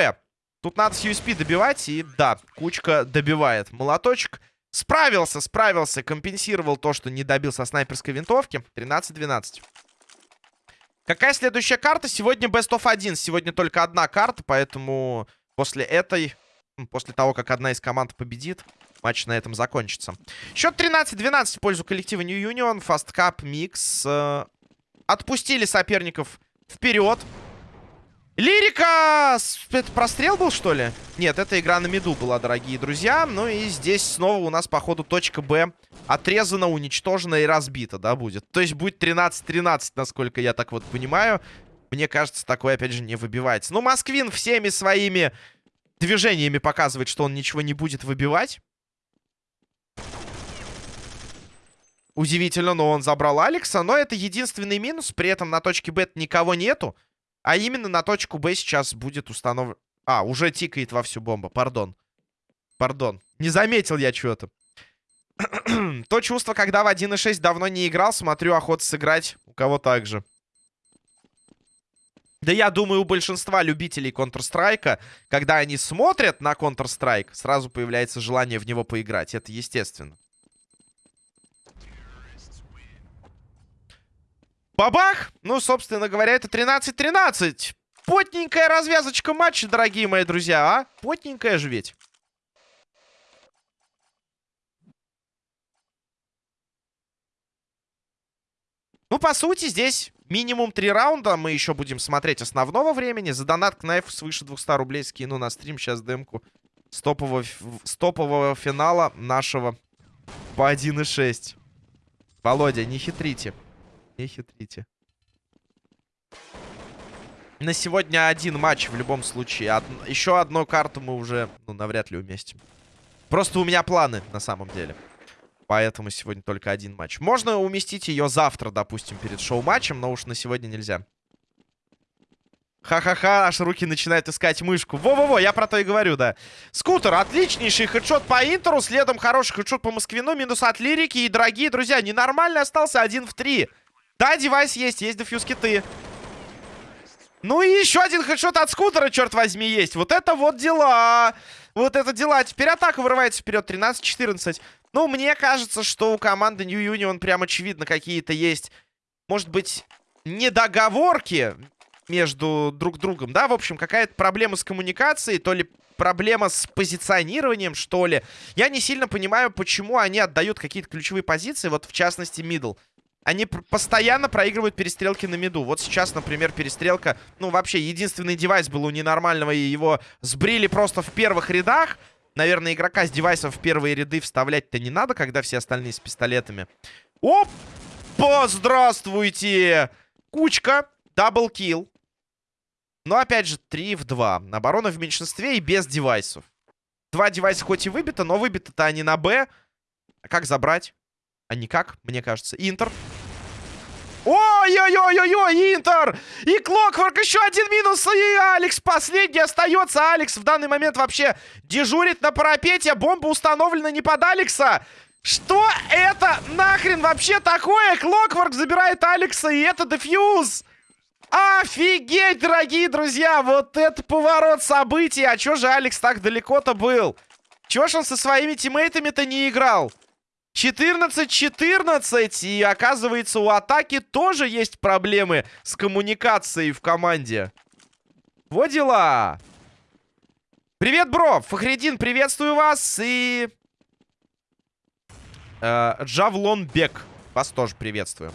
Тут надо с USP добивать. И да, кучка добивает. Молоточек справился, справился. Компенсировал то, что не добил со снайперской винтовки. 13-12. Какая следующая карта? Сегодня Best of 1. Сегодня только одна карта, поэтому после этой После того, как одна из команд победит, матч на этом закончится. Счет 13-12 в пользу коллектива New Union. Fast Cup Mix. Э, отпустили соперников вперед. Лирика! Это прострел был, что ли? Нет, это игра на меду была, дорогие друзья. Ну и здесь снова у нас, походу, точка Б отрезана, уничтожена и разбита, да, будет. То есть будет 13-13, насколько я так вот понимаю. Мне кажется, такое, опять же, не выбивается. Ну, Москвин всеми своими движениями показывает, что он ничего не будет выбивать. Удивительно, но он забрал Алекса. Но это единственный минус. При этом на точке Б никого нету. А именно на точку Б сейчас будет установлен... А, уже тикает во всю бомба. Пардон. Пардон. Не заметил я что-то. То чувство, когда в 1.6 давно не играл, смотрю, охота сыграть у кого так же. Да я думаю, у большинства любителей Counter-Strike, когда они смотрят на Counter-Strike, сразу появляется желание в него поиграть. Это естественно. Бабах! Ну, собственно говоря, это 13-13. Потненькая развязочка матча, дорогие мои друзья, а? Потненькая же ведь. Ну, по сути, здесь Минимум три раунда. Мы еще будем смотреть основного времени. За донат к Кнайф свыше 200 рублей скину на стрим. Сейчас демку стопового, стопового финала нашего по 1.6. Володя, не хитрите. Не хитрите. На сегодня один матч в любом случае. Од... Еще одну карту мы уже, ну, навряд ли уместим. Просто у меня планы, на самом деле. Поэтому сегодня только один матч. Можно уместить ее завтра, допустим, перед шоу-матчем, но уж на сегодня нельзя. Ха-ха-ха, аж руки начинают искать мышку. Во-во-во, я про то и говорю, да. Скутер, отличнейший хедшот по Интеру, следом хороший хедшот по Москвину, минус от Лирики. И, дорогие друзья, ненормально остался один в три. Да, девайс есть, есть дефьюз киты. Ну и еще один хедшот от скутера, черт возьми, есть. Вот это вот дела. Вот это дела. Теперь атака вырывается вперед. 13-14. Ну, мне кажется, что у команды New Union прям очевидно какие-то есть, может быть, недоговорки между друг другом, да? В общем, какая-то проблема с коммуникацией, то ли проблема с позиционированием, что ли. Я не сильно понимаю, почему они отдают какие-то ключевые позиции, вот в частности, мидл. Они постоянно проигрывают перестрелки на миду. Вот сейчас, например, перестрелка... Ну, вообще, единственный девайс был у ненормального, и его сбрили просто в первых рядах. Наверное, игрока с девайсом в первые ряды вставлять-то не надо, когда все остальные с пистолетами. Опа! Здравствуйте! Кучка. Даблкил. Но, опять же, 3 в 2. Оборона в меньшинстве и без девайсов. Два девайса хоть и выбито, но выбито-то они на Б. А как забрать? А никак, мне кажется. Интер. Ой-ой-ой-ой-ой, Интер! И Клокворк еще один минус, и Алекс последний остается. Алекс в данный момент вообще дежурит на парапете. Бомба установлена не под Алекса. Что это нахрен вообще такое? Клокворк забирает Алекса, и это дефьюз. Офигеть, дорогие друзья! Вот это поворот событий! А чё же Алекс так далеко-то был? Чё ж он со своими тиммейтами-то не играл? 14-14. И оказывается, у атаки тоже есть проблемы с коммуникацией в команде. Вот дела. Привет, бро. Фахредин, приветствую вас. И... Э, Джавлон Бек. Вас тоже приветствую.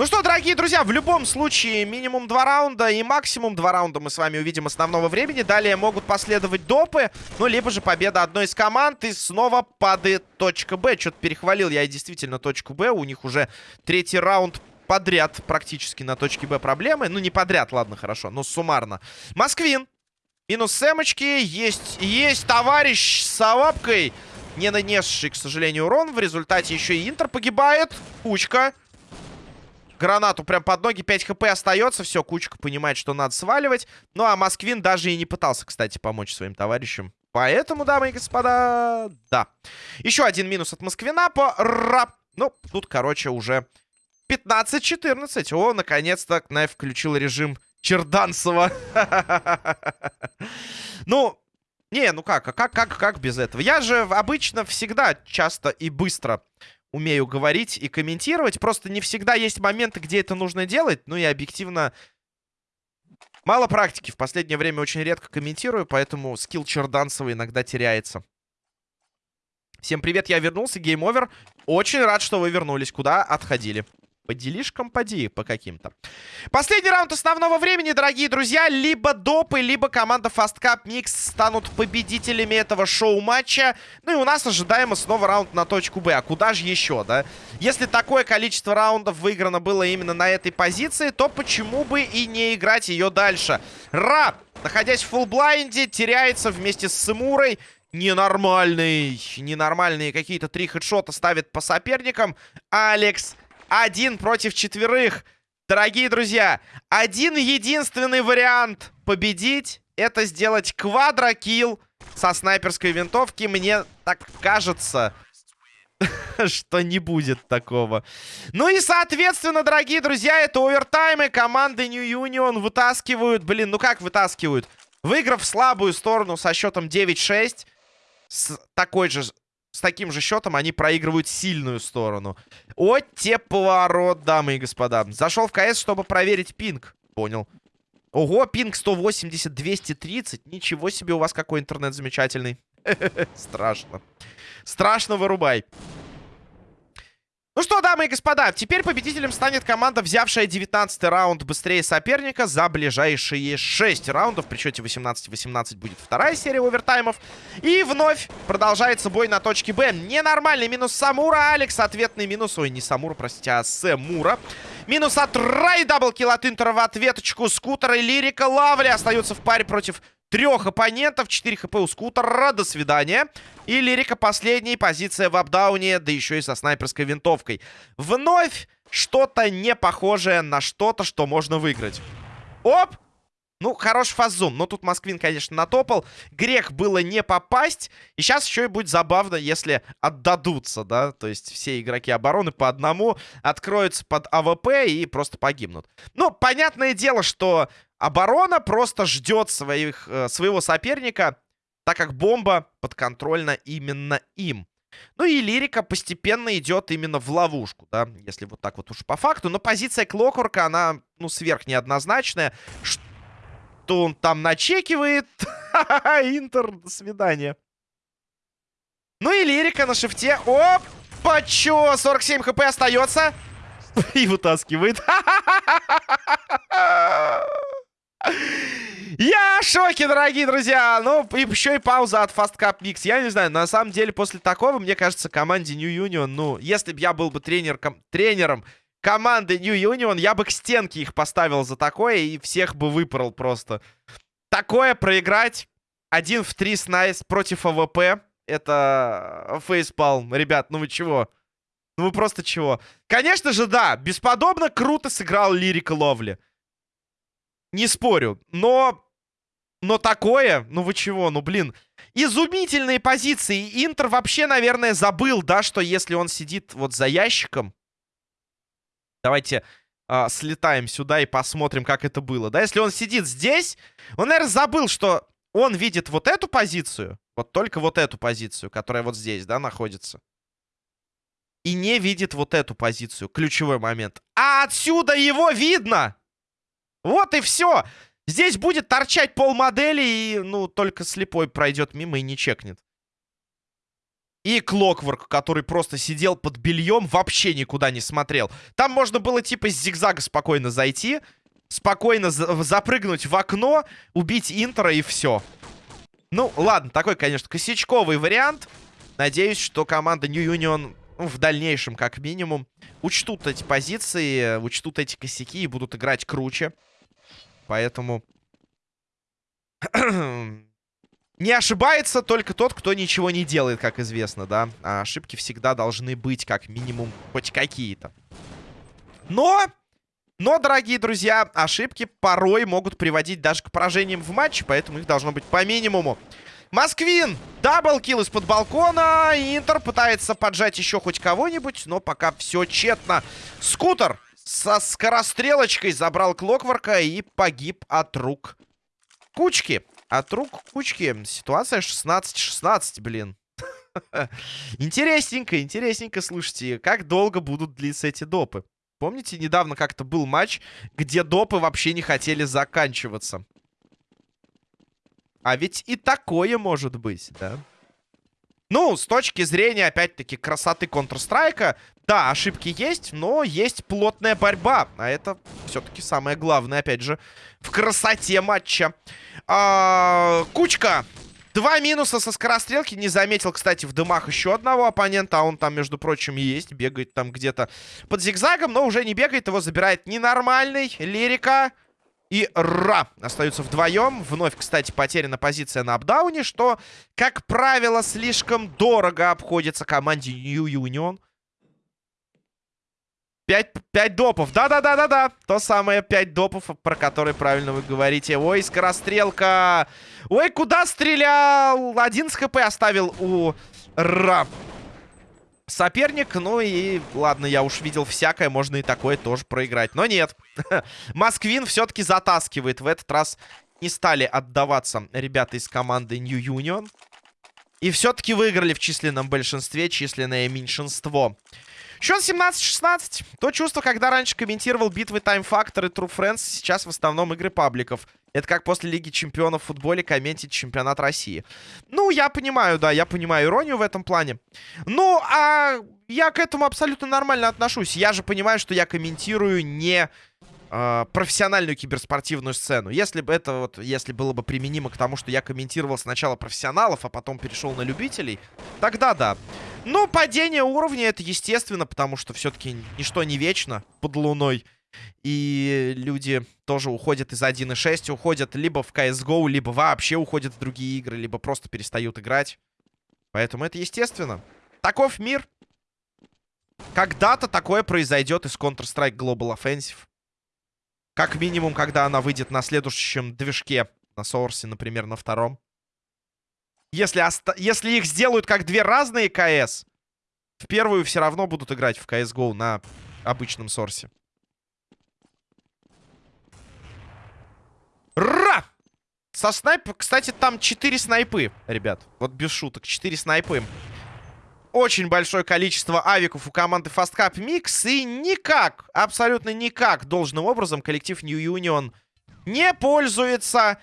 Ну что, дорогие друзья, в любом случае минимум два раунда и максимум два раунда мы с вами увидим основного времени. Далее могут последовать допы, ну, либо же победа одной из команд. И снова падает точка Б. Что-то перехвалил я действительно точку Б. У них уже третий раунд подряд практически на точке Б проблемы. Ну, не подряд, ладно, хорошо, но суммарно. Москвин. Минус сэмочки. Есть, есть товарищ с лапкой, не нанесший, к сожалению, урон. В результате еще и Интер погибает. Кучка гранату прям под ноги. 5 хп остается. Все, кучка понимает, что надо сваливать. Ну, а Москвин даже и не пытался, кстати, помочь своим товарищам. Поэтому, дамы и господа, да. Еще один минус от Москвина по рап. Ну, тут, короче, уже 15-14. О, наконец-то Кнайф включил режим Черданцева. Ну, не, ну как, а как, как, как без этого? Я же обычно всегда часто и быстро умею говорить и комментировать. Просто не всегда есть моменты, где это нужно делать. Ну и объективно... Мало практики. В последнее время очень редко комментирую, поэтому скилл Черданцева иногда теряется. Всем привет, я вернулся, гейм-овер. Очень рад, что вы вернулись. Куда отходили? По делишкам поди по каким-то. Последний раунд основного времени, дорогие друзья. Либо допы, либо команда Fastcup Mix станут победителями этого шоу-матча. Ну и у нас ожидаемо снова раунд на точку Б. А куда же еще, да? Если такое количество раундов выиграно было именно на этой позиции, то почему бы и не играть ее дальше? Ра, находясь в full blind -е, теряется вместе с Сымурой. Ненормальный, ненормальные какие-то три хедшота ставит по соперникам. Алекс один против четверых. Дорогие друзья, один единственный вариант победить это сделать квадрокилл со снайперской винтовки. Мне так кажется, что не будет такого. Ну и, соответственно, дорогие друзья, это овертаймы. Команды New Union вытаскивают. Блин, ну как вытаскивают? Выиграв слабую сторону со счетом 9-6, с такой же с таким же счетом они проигрывают сильную сторону. О, те поворот, дамы и господа. Зашел в КС, чтобы проверить пинг. Понял. Ого, пинг 180, 230. Ничего себе у вас какой интернет замечательный. Страшно. Страшно вырубай. Ну что, дамы и господа, теперь победителем станет команда, взявшая 19 раунд быстрее соперника за ближайшие 6 раундов. При счете 18-18 будет вторая серия овертаймов. И вновь продолжается бой на точке Б. Ненормальный минус Самура. Алекс ответный минус. Ой, не Самура, простите, а Сэмура. Минус от Рай, double kill от Интера в ответочку. Скутера и Лирика Лавли остаются в паре против трех оппонентов. 4 HP у скутера. До свидания. И Лирика последняя позиция в апдауне, да еще и со снайперской винтовкой. Вновь что-то не похожее на что-то, что можно выиграть. Оп! Ну, хороший fast zoom. Но тут Москвин, конечно, натопал. Грех было не попасть. И сейчас еще и будет забавно, если отдадутся, да. То есть все игроки обороны по одному откроются под АВП и просто погибнут. Ну, понятное дело, что оборона просто ждет своих, э, своего соперника, так как бомба подконтрольна именно им. Ну и лирика постепенно идет именно в ловушку, да, если вот так вот уж по факту. Но позиция Клокворка, она, ну, сверх неоднозначная. Что он там начекивает. Интер, до свидания. Ну и лирика на шифте. Опа, чё? 47 хп остается. И вытаскивает. Я в шоке, дорогие друзья. Ну, и еще и пауза от Fast Cup Mix. Я не знаю, на самом деле, после такого, мне кажется, команде New Union, ну, если бы я был бы тренер, тренером команды New Union, я бы к стенке их поставил за такое и всех бы выпорол просто. Такое проиграть один в три снайс против АВП. Это facepalm. Ребят, ну вы чего? Ну вы просто чего? Конечно же, да, бесподобно круто сыграл Лирика Ловли. Не спорю, но... Но такое, ну вы чего, ну блин. Изумительные позиции. Интер вообще, наверное, забыл, да, что если он сидит вот за ящиком, Давайте а, слетаем сюда и посмотрим, как это было. Да, если он сидит здесь, он, наверное, забыл, что он видит вот эту позицию, вот только вот эту позицию, которая вот здесь, да, находится. И не видит вот эту позицию, ключевой момент. А отсюда его видно! Вот и все! Здесь будет торчать пол модели, и, ну, только слепой пройдет мимо и не чекнет. И Клокворк, который просто сидел под бельем, вообще никуда не смотрел. Там можно было типа с зигзага спокойно зайти, спокойно за запрыгнуть в окно, убить Интера и все. Ну, ладно, такой, конечно, косячковый вариант. Надеюсь, что команда New Union ну, в дальнейшем, как минимум, учтут эти позиции, учтут эти косяки и будут играть круче. Поэтому... Не ошибается только тот, кто ничего не делает, как известно, да. А ошибки всегда должны быть, как минимум, хоть какие-то. Но, но, дорогие друзья, ошибки порой могут приводить даже к поражениям в матче, поэтому их должно быть по минимуму. Москвин! Даблкил из-под балкона. Интер пытается поджать еще хоть кого-нибудь, но пока все тщетно. Скутер со скорострелочкой забрал Клокворка и погиб от рук Кучки. От рук кучки ситуация 16-16, блин. Интересненько, интересненько, слушайте, как долго будут длиться эти допы. Помните, недавно как-то был матч, где допы вообще не хотели заканчиваться. А ведь и такое может быть, да? Ну, с точки зрения, опять-таки, красоты Counter-Strike, да, ошибки есть, но есть плотная борьба. А это все-таки самое главное, опять же, в красоте матча. А, кучка. Два минуса со скорострелки. Не заметил, кстати, в дымах еще одного оппонента. А он там, между прочим, есть. Бегает там где-то под зигзагом, но уже не бегает. Его забирает ненормальный. Лирика и Ра остаются вдвоем. Вновь, кстати, потеряна позиция на апдауне, что, как правило, слишком дорого обходится команде New Union. 5, 5 допов. Да-да-да-да-да. То самое 5 допов, про которые правильно вы говорите. Ой, скорострелка. Ой, куда стрелял? Один с хп оставил у Ра соперник. Ну и ладно, я уж видел всякое, можно и такое тоже проиграть. Но нет. Москвин все-таки затаскивает. В этот раз не стали отдаваться ребята из команды New Union. И все-таки выиграли в численном большинстве, численное меньшинство. Счет 17-16. То чувство, когда раньше комментировал битвы Time Factor и True Friends, сейчас в основном игры пабликов. Это как после Лиги Чемпионов в футболе комментить чемпионат России. Ну, я понимаю, да, я понимаю иронию в этом плане. Ну, а я к этому абсолютно нормально отношусь. Я же понимаю, что я комментирую не э, профессиональную киберспортивную сцену. Если бы это вот, если было бы применимо к тому, что я комментировал сначала профессионалов, а потом перешел на любителей, тогда да. Но падение уровня это естественно, потому что все-таки ничто не вечно под луной. И люди тоже уходят из 1.6, уходят либо в CSGO, либо вообще уходят в другие игры, либо просто перестают играть. Поэтому это естественно. Таков мир. Когда-то такое произойдет из Counter-Strike Global Offensive. Как минимум, когда она выйдет на следующем движке. На Source, например, на втором. Если, если их сделают как две разные КС, в первую все равно будут играть в CSGO на обычном Сорсе. Ра! Со снайп... Кстати, там 4 снайпы, ребят. Вот без шуток, 4 снайпы. Очень большое количество авиков у команды Fast Cup Mix. И никак, абсолютно никак должным образом коллектив New Union не пользуется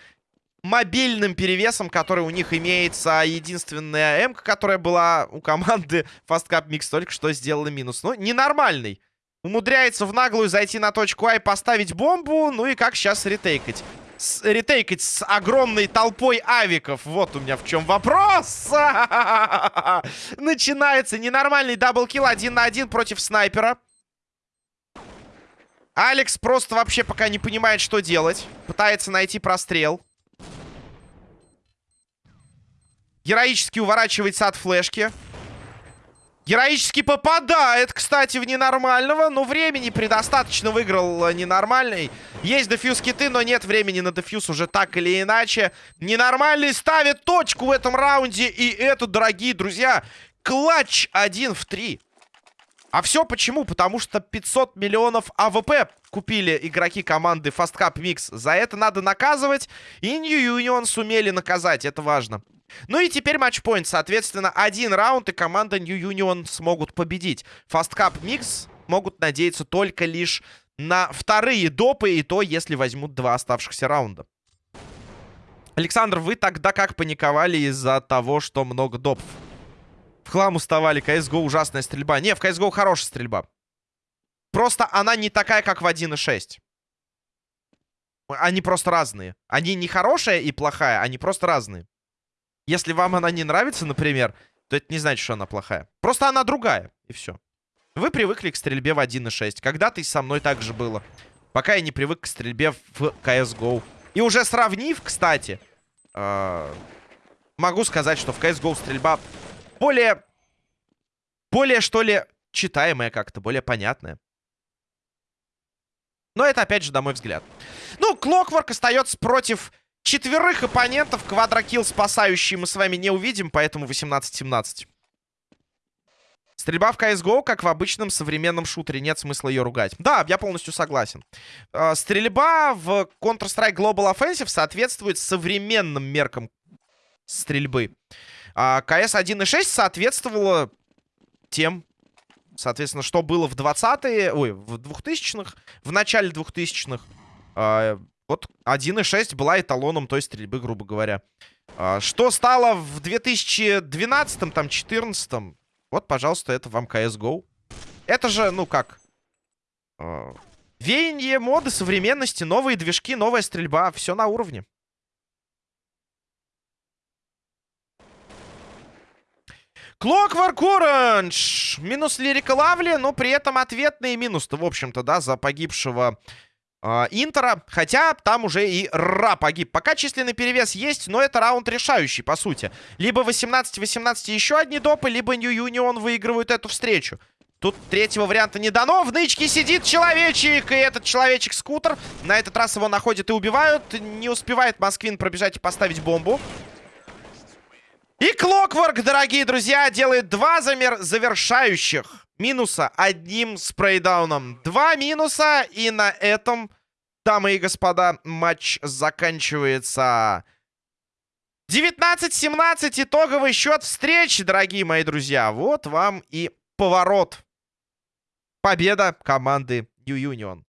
мобильным перевесом, который у них имеется. Единственная М, которая была у команды Fastcup Mix, только что сделала минус. Ну, ненормальный. Умудряется в наглую зайти на точку А и поставить бомбу. Ну и как сейчас ретейкать? С, ретейкать с огромной толпой авиков. Вот у меня в чем вопрос. Начинается ненормальный double kill один на один против снайпера. Алекс просто вообще пока не понимает, что делать. Пытается найти прострел. Героически уворачивается от флешки. Героически попадает, кстати, в ненормального. Но времени предостаточно выиграл ненормальный. Есть дефьюз киты, но нет времени на дефьюз уже так или иначе. Ненормальный ставит точку в этом раунде. И это, дорогие друзья, клатч 1 в 3. А все почему? Потому что 500 миллионов АВП купили игроки команды Fastcup Mix. За это надо наказывать. И New Union сумели наказать. Это важно. Ну и теперь матчпоинт. Соответственно, один раунд, и команда New Union смогут победить. Fastcup Mix могут надеяться только лишь на вторые допы, и то, если возьмут два оставшихся раунда. Александр, вы тогда как паниковали из-за того, что много допов? В хлам уставали. CSGO ужасная стрельба. Не, в CSGO хорошая стрельба. Просто она не такая, как в 1.6. Они просто разные. Они не хорошая и плохая, они просто разные. Если вам она не нравится, например, то это не значит, что она плохая. Просто она другая, и все. Вы привыкли к стрельбе в 1.6. Когда-то и со мной так же было. Пока я не привык к стрельбе в CSGO. И уже сравнив, кстати, э могу сказать, что в CSGO стрельба более... Более, что ли, читаемая как-то, более понятная. Но это, опять же, на мой взгляд. Ну, Клокворк остается против четверых оппонентов. Квадрокилл спасающий мы с вами не увидим, поэтому 18-17. Стрельба в CSGO, как в обычном современном шутере. Нет смысла ее ругать. Да, я полностью согласен. Э, стрельба в Counter-Strike Global Offensive соответствует современным меркам стрельбы. А КС 1.6 соответствовало тем, соответственно, что было в 20-е, ой, в 2000-х, в начале 2000-х. Вот 1.6 была эталоном той стрельбы, грубо говоря. А, что стало в 2012-м, там, 14-м? Вот, пожалуйста, это вам CSGO. Это же, ну как... А, веяние моды, современности, новые движки, новая стрельба. Все на уровне. Clockwork Orange. Минус Лирика Лавли, но при этом ответный минус-то, в общем-то, да, за погибшего Интера. Хотя там уже и Ра погиб. Пока численный перевес есть, но это раунд решающий, по сути. Либо 18-18 еще одни допы, либо New Union выигрывают эту встречу. Тут третьего варианта не дано. В нычке сидит человечек. И этот человечек-скутер. На этот раз его находят и убивают. Не успевает Москвин пробежать и поставить бомбу. И Клокворк, дорогие друзья, делает два замер завершающих минуса одним спрейдауном. Два минуса, и на этом, дамы и господа, матч заканчивается. 19-17 итоговый счет встречи, дорогие мои друзья. Вот вам и поворот. Победа команды New Union.